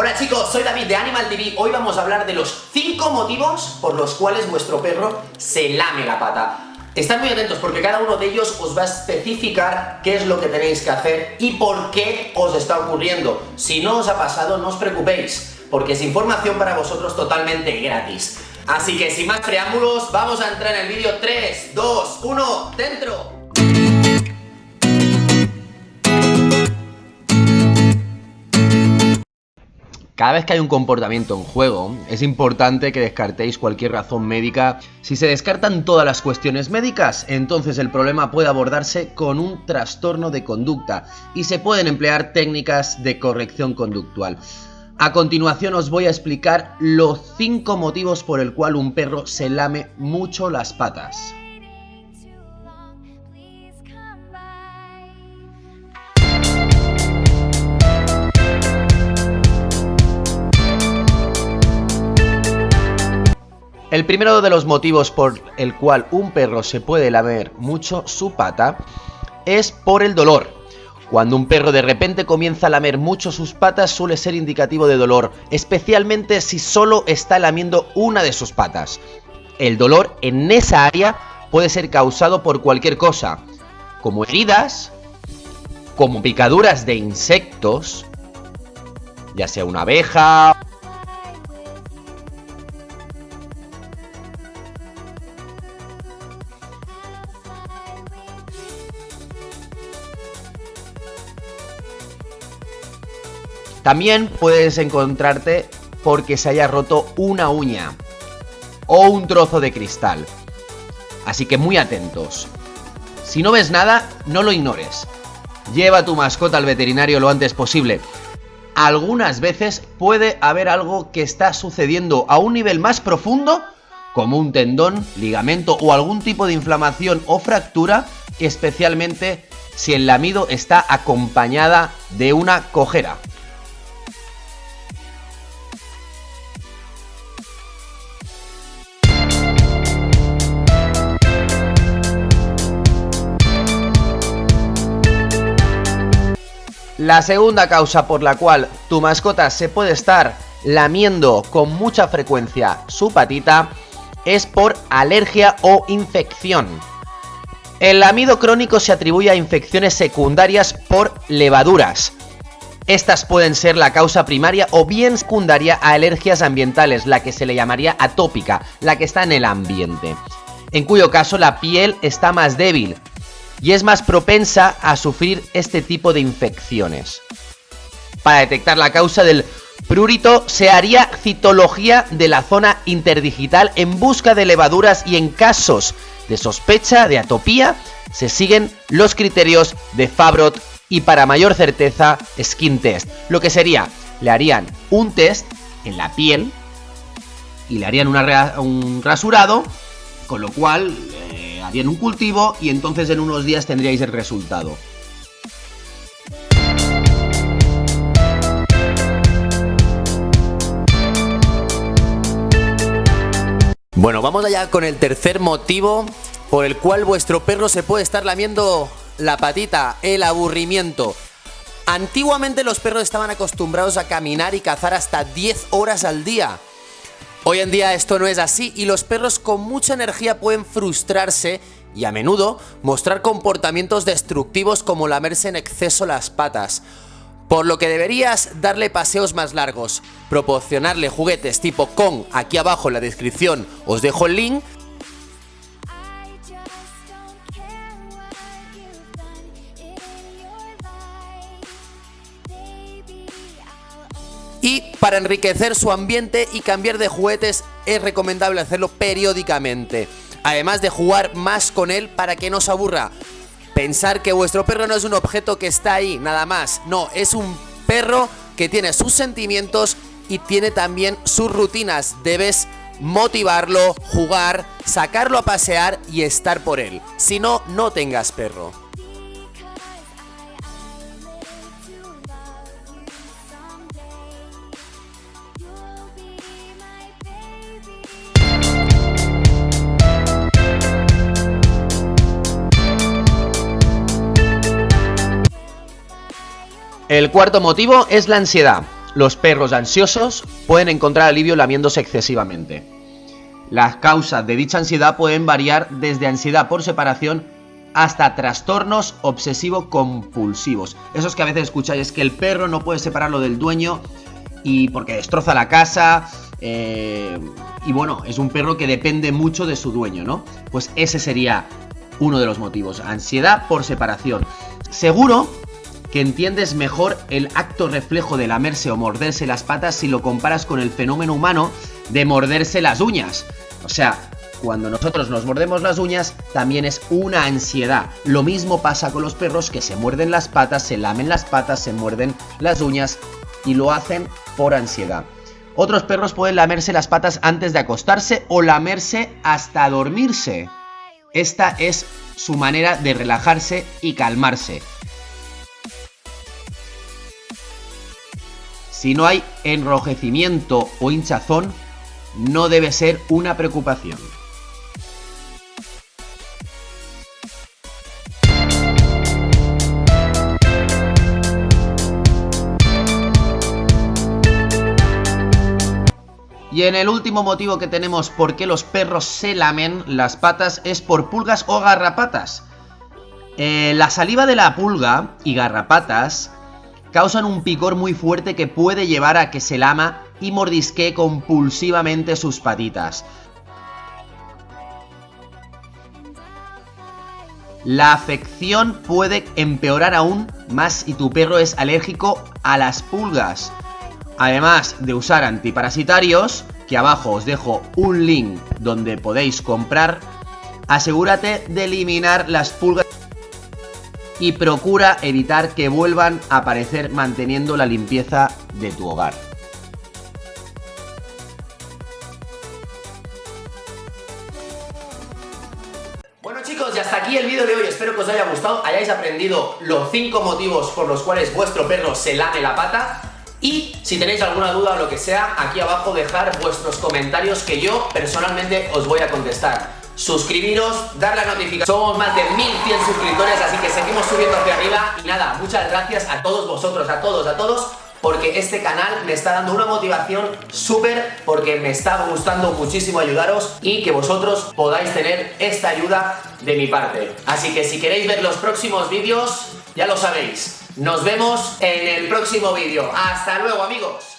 Hola chicos, soy David de Animal TV. Hoy vamos a hablar de los 5 motivos por los cuales vuestro perro se lame la pata. Estad muy atentos porque cada uno de ellos os va a especificar qué es lo que tenéis que hacer y por qué os está ocurriendo. Si no os ha pasado, no os preocupéis, porque es información para vosotros totalmente gratis. Así que sin más preámbulos, vamos a entrar en el vídeo 3, 2, 1, ¡dentro! Cada vez que hay un comportamiento en juego, es importante que descartéis cualquier razón médica. Si se descartan todas las cuestiones médicas, entonces el problema puede abordarse con un trastorno de conducta y se pueden emplear técnicas de corrección conductual. A continuación os voy a explicar los 5 motivos por el cual un perro se lame mucho las patas. El primero de los motivos por el cual un perro se puede lamer mucho su pata es por el dolor. Cuando un perro de repente comienza a lamer mucho sus patas suele ser indicativo de dolor, especialmente si solo está lamiendo una de sus patas. El dolor en esa área puede ser causado por cualquier cosa, como heridas, como picaduras de insectos, ya sea una abeja También puedes encontrarte porque se haya roto una uña o un trozo de cristal. Así que muy atentos. Si no ves nada, no lo ignores. Lleva tu mascota al veterinario lo antes posible. Algunas veces puede haber algo que está sucediendo a un nivel más profundo, como un tendón, ligamento o algún tipo de inflamación o fractura, especialmente si el lamido está acompañada de una cojera. La segunda causa por la cual tu mascota se puede estar lamiendo con mucha frecuencia su patita es por alergia o infección. El lamido crónico se atribuye a infecciones secundarias por levaduras. Estas pueden ser la causa primaria o bien secundaria a alergias ambientales, la que se le llamaría atópica, la que está en el ambiente. En cuyo caso la piel está más débil, y es más propensa a sufrir este tipo de infecciones. Para detectar la causa del prurito se haría citología de la zona interdigital en busca de levaduras y en casos de sospecha de atopía se siguen los criterios de Fabrot y para mayor certeza Skin Test. Lo que sería, le harían un test en la piel y le harían un rasurado, con lo cual harían un cultivo y entonces en unos días tendríais el resultado. Bueno, vamos allá con el tercer motivo por el cual vuestro perro se puede estar lamiendo la patita, el aburrimiento. Antiguamente los perros estaban acostumbrados a caminar y cazar hasta 10 horas al día. Hoy en día esto no es así y los perros con mucha energía pueden frustrarse y a menudo mostrar comportamientos destructivos como lamerse en exceso las patas. Por lo que deberías darle paseos más largos, proporcionarle juguetes tipo Kong, aquí abajo en la descripción os dejo el link, para enriquecer su ambiente y cambiar de juguetes es recomendable hacerlo periódicamente. Además de jugar más con él para que no se aburra. Pensar que vuestro perro no es un objeto que está ahí, nada más. No, es un perro que tiene sus sentimientos y tiene también sus rutinas. Debes motivarlo, jugar, sacarlo a pasear y estar por él. Si no, no tengas perro. El cuarto motivo es la ansiedad. Los perros ansiosos pueden encontrar alivio lamiéndose excesivamente. Las causas de dicha ansiedad pueden variar desde ansiedad por separación hasta trastornos obsesivo-compulsivos. Esos que a veces escucháis es que el perro no puede separarlo del dueño y porque destroza la casa. Eh, y bueno, es un perro que depende mucho de su dueño, ¿no? Pues ese sería uno de los motivos. Ansiedad por separación. Seguro que entiendes mejor el acto reflejo de lamerse o morderse las patas si lo comparas con el fenómeno humano de morderse las uñas. O sea, cuando nosotros nos mordemos las uñas, también es una ansiedad. Lo mismo pasa con los perros que se muerden las patas, se lamen las patas, se muerden las uñas y lo hacen por ansiedad. Otros perros pueden lamerse las patas antes de acostarse o lamerse hasta dormirse. Esta es su manera de relajarse y calmarse. Si no hay enrojecimiento o hinchazón, no debe ser una preocupación. Y en el último motivo que tenemos por qué los perros se lamen las patas es por pulgas o garrapatas. Eh, la saliva de la pulga y garrapatas causan un picor muy fuerte que puede llevar a que se lama y mordisque compulsivamente sus patitas. La afección puede empeorar aún más si tu perro es alérgico a las pulgas. Además de usar antiparasitarios, que abajo os dejo un link donde podéis comprar, asegúrate de eliminar las pulgas y procura evitar que vuelvan a aparecer manteniendo la limpieza de tu hogar. Bueno chicos, y hasta aquí el vídeo de hoy, espero que os haya gustado, hayáis aprendido los 5 motivos por los cuales vuestro perro se lame la pata. Y si tenéis alguna duda o lo que sea, aquí abajo dejar vuestros comentarios que yo personalmente os voy a contestar suscribiros, dar la notificación. Somos más de 1100 suscriptores, así que seguimos subiendo hacia arriba. Y nada, muchas gracias a todos vosotros, a todos, a todos, porque este canal me está dando una motivación súper, porque me está gustando muchísimo ayudaros y que vosotros podáis tener esta ayuda de mi parte. Así que si queréis ver los próximos vídeos, ya lo sabéis. Nos vemos en el próximo vídeo. ¡Hasta luego, amigos!